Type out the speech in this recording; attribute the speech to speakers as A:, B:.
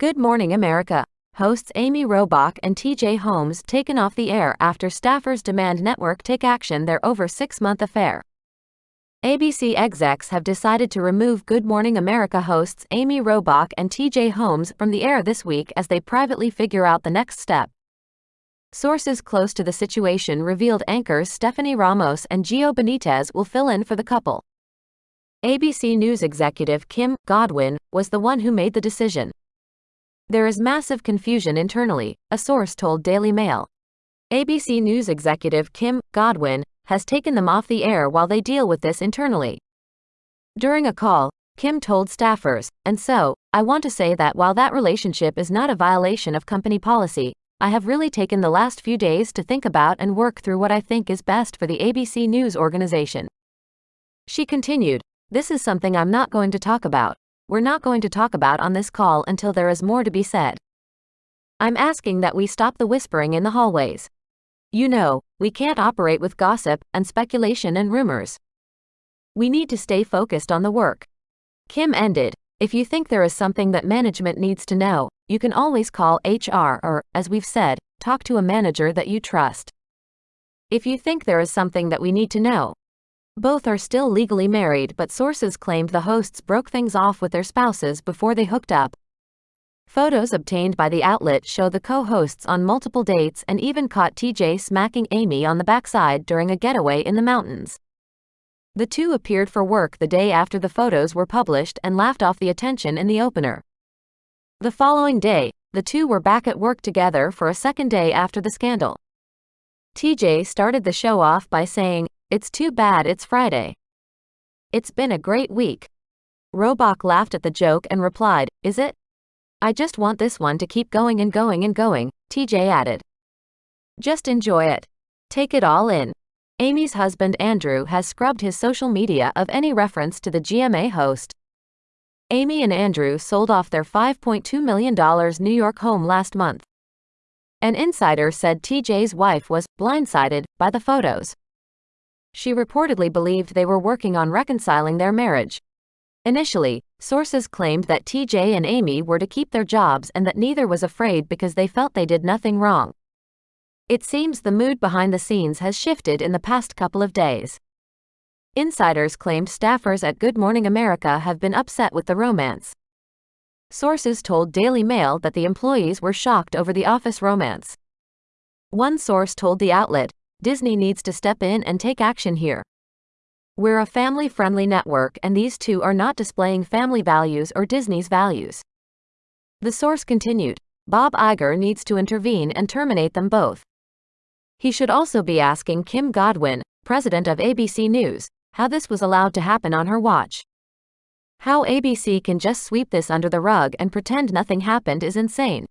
A: Good Morning America. Hosts Amy Robach and TJ Holmes taken off the air after staffers demand network take action their over six month affair. ABC execs have decided to remove Good Morning America hosts Amy Robach and TJ Holmes from the air this week as they privately figure out the next step. Sources close to the situation revealed anchors Stephanie Ramos and Gio Benitez will fill in for the couple. ABC News executive Kim Godwin was the one who made the decision. There is massive confusion internally, a source told Daily Mail. ABC News executive Kim Godwin has taken them off the air while they deal with this internally. During a call, Kim told staffers, and so, I want to say that while that relationship is not a violation of company policy, I have really taken the last few days to think about and work through what I think is best for the ABC News organization. She continued, this is something I'm not going to talk about. We're not going to talk about on this call until there is more to be said. I'm asking that we stop the whispering in the hallways. You know, we can't operate with gossip and speculation and rumors. We need to stay focused on the work. Kim ended, if you think there is something that management needs to know, you can always call HR or, as we've said, talk to a manager that you trust. If you think there is something that we need to know, both are still legally married, but sources claimed the hosts broke things off with their spouses before they hooked up. Photos obtained by the outlet show the co hosts on multiple dates and even caught TJ smacking Amy on the backside during a getaway in the mountains. The two appeared for work the day after the photos were published and laughed off the attention in the opener. The following day, the two were back at work together for a second day after the scandal. TJ started the show off by saying, it's too bad it's Friday. It's been a great week. Robach laughed at the joke and replied, Is it? I just want this one to keep going and going and going, TJ added. Just enjoy it. Take it all in. Amy's husband Andrew has scrubbed his social media of any reference to the GMA host. Amy and Andrew sold off their $5.2 million New York home last month. An insider said TJ's wife was blindsided by the photos. She reportedly believed they were working on reconciling their marriage. Initially, sources claimed that TJ and Amy were to keep their jobs and that neither was afraid because they felt they did nothing wrong. It seems the mood behind the scenes has shifted in the past couple of days. Insiders claimed staffers at Good Morning America have been upset with the romance. Sources told Daily Mail that the employees were shocked over the office romance. One source told the outlet, Disney needs to step in and take action here. We're a family friendly network, and these two are not displaying family values or Disney's values. The source continued Bob Iger needs to intervene and terminate them both. He should also be asking Kim Godwin, president of ABC News, how this was allowed to happen on her watch. How ABC can just sweep this under the rug and pretend nothing happened is insane.